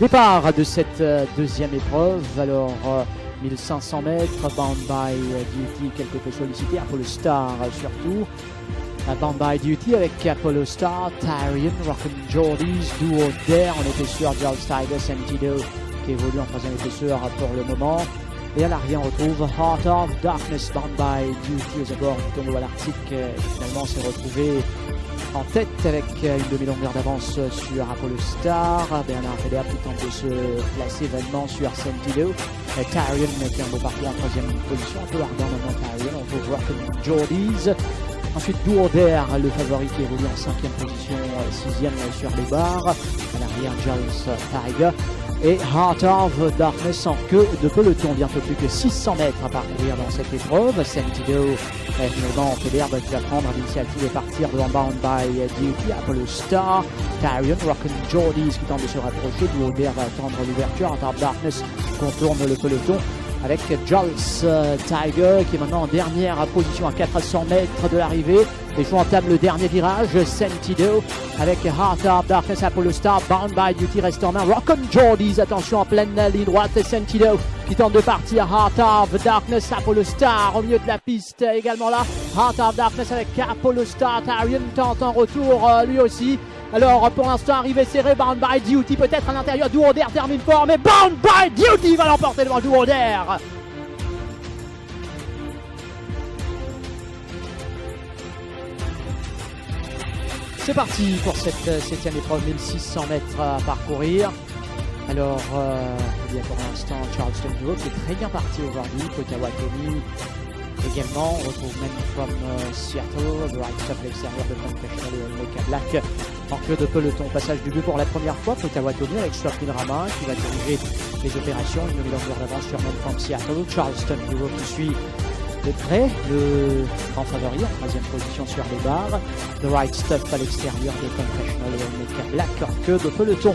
Départ de cette euh, deuxième épreuve. Alors, 1500 mètres, Bound by Duty, quelque peu sollicité. Apollo Star surtout. Bound by Duty avec Apollo Star, Tyrion, Rockin' Jordies, Duo Dare. On était sur Giles Tiger, Sentido qui évolue en troisième épaisseur pour le moment. Et à l'arrière, on retrouve Heart of Darkness, Bound by Duty aux abords du tonneau à l'Arctique. Finalement, s'est retrouvé en tête avec une demi-longueur d'avance sur Apollo Star. Bernard Feder qui tente de se placer vainement sur Sentido. Tyrion qui est un beau parcours en troisième position. Un peu ardent maintenant Tyrion. On peut voir comme Jordies. Ensuite, Dourder, le favori qui évolue en cinquième position, sixième sur les barres. À l'arrière, Giles Tiger et Heart of Darkness en queue de peloton. Bientôt plus que 600 mètres à parcourir dans cette épreuve. Sentido, finalement, Federbe qui va prendre l'initiative et partir devant Bound by Duty. Apollo Star, Tyrion, Rockin' Jordies qui tente de se rapprocher. Duoder va attendre l'ouverture. Heart of Darkness contourne le peloton avec Jules Tiger qui est maintenant en dernière position à 400 mètres de l'arrivée. Les joueurs entament le dernier virage, Sentido avec Heart of Darkness, Apollo Star, Bound by Duty reste en Rock and Jordies, attention en pleine ligne droite, Sentido qui tente de partir, Heart of Darkness, Apollo Star au milieu de la piste. Également là, Heart of Darkness avec Apollo Star, Tarion tente en retour lui aussi, alors pour l'instant arrivé serré, Bound by Duty peut-être à l'intérieur, Duoder termine fort, mais Bound by Duty va l'emporter devant Duoder C'est parti pour cette euh, septième épreuve, 1600 mètres à parcourir. Alors, euh, il y a pour l'instant Charleston Duo qui est très bien parti aujourd'hui, Potawatomi également. On retrouve même from euh, Seattle, The Right à l'extérieur de Confessional et Mecca Black en queue de peloton. Passage du but pour la première fois, Potawatomi avec Swapin Rama qui va diriger les opérations, une longueur d'avance sur Seattle. Charleston Duo qui suit de près, le grand favori en troisième position sur les barres. The Right Stuff à l'extérieur de Confessional et Black queue de peloton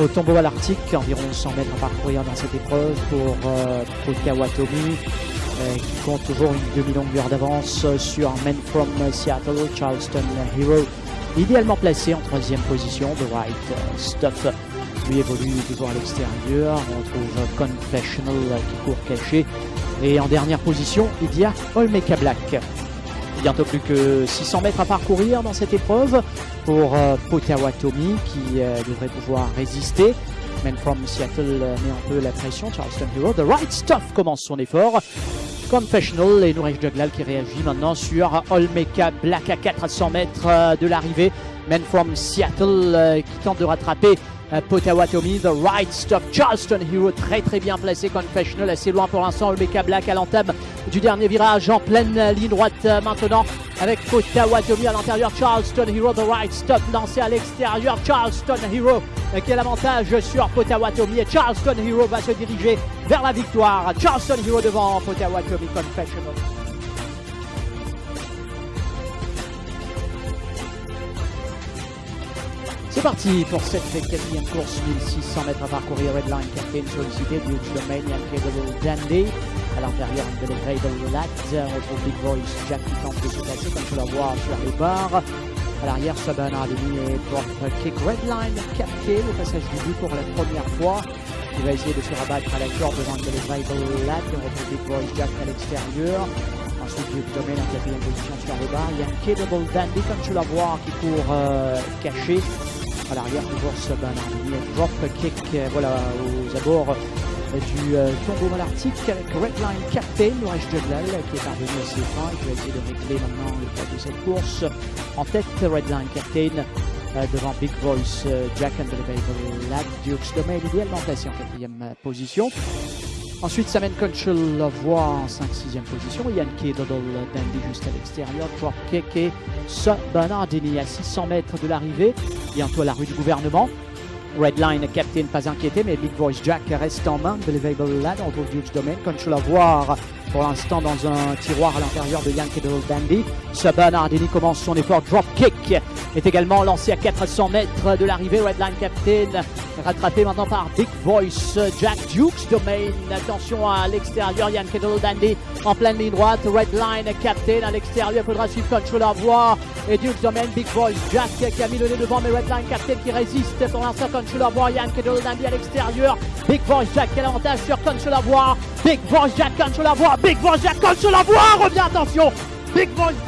au tombeau à l'Arctique, environ 100 mètres à parcourir dans cette épreuve pour euh. Euh, qui compte toujours une demi-longueur d'avance sur Men from Seattle, Charleston Hero, idéalement placé en troisième position, The Right Stuff. Lui évolue toujours à l'extérieur, on trouve Confessional qui court caché. Et en dernière position, il y a Olmeka Black. Bientôt plus que 600 mètres à parcourir dans cette épreuve pour euh, Potawatomi qui euh, devrait pouvoir résister. Men from Seattle met un peu la pression. Charleston Hero, The Right Stuff commence son effort. Confessional et Nourej Juglal qui réagit maintenant sur Olmeka Black à 400 mètres de l'arrivée. Men from Seattle qui tente de rattraper Potawatomi, The Right Stuff, Charleston Hero très très bien placé, Confessional assez loin pour l'instant, Olmeka Black à l'entame du dernier virage en pleine ligne droite maintenant avec Potawatomi à l'intérieur, Charleston Hero, The Right Stuff lancé à l'extérieur, Charleston Hero qui a l'avantage sur Potawatomi et Charleston Hero va se diriger vers la victoire, Charleston Hero devant Potawatomi Confessional. C'est parti pour cette quatrième course, 1600 mètres à parcourir, Redline Captain sollicité, Huge Domain, Incredible Dandy. À l'intérieur, Unbelievable Lat, on retrouve Big Voice, Jack qui tente de se placer, comme tu la voir sur les barres. À l'arrière, Sabana Ademi et Kick Redline Captain, au passage du but pour la première fois. Il va essayer de se rabattre à la corde devant Unbelievable Lat, on retrouve Big Voice, Jack à l'extérieur. Ensuite, Huge Domain en quatrième position sur les barres. Il y a Incredible Dandy, comme tu la vois, qui court euh, caché à l'arrière toujours ce Bernardini drop kick voilà aux abords du euh, tombeau malartique avec Redline Captain, Nourish Juglal qui est parvenu à ses fins et qui va essayer de régler maintenant le poids de cette course. En tête, Redline Captain euh, devant Big Voice, euh, Jack and the Lad, Dukes Domain idéalement placé en quatrième position. Ensuite, Samen Conchel voit en 5-6e position. Yankee Doddle Dandy juste à l'extérieur. Drop Kick et Bernardini à 600 mètres de l'arrivée. Bientôt à la rue du gouvernement. Redline, Captain, pas inquiété, mais Big Voice Jack reste en main. Believable Lad, on trouve Huge Domain. Conchel à voir pour l'instant dans un tiroir à l'intérieur de Yann Kedal Dandy. Saban Ardini commence son effort drop kick. Est également lancé à 400 mètres de l'arrivée. Redline Captain rattrapé maintenant par Big Voice. Jack Dukes domaine. Attention à l'extérieur. Yann Kedal Dandy en pleine ligne droite. Redline Captain à l'extérieur. Il faudra suivre Control Voix. Et Dukes domaine Big Voice. Jack qui a mis le nez devant mais Redline Captain qui résiste. Pour l'instant Control Voix. Yann Kedal Dandy à l'extérieur. Big Voice Jack qui a l'avantage sur Control Voix. Big Voice Jack Control Voix. Big Voice Jack Control Voix. Revient attention. Big Voice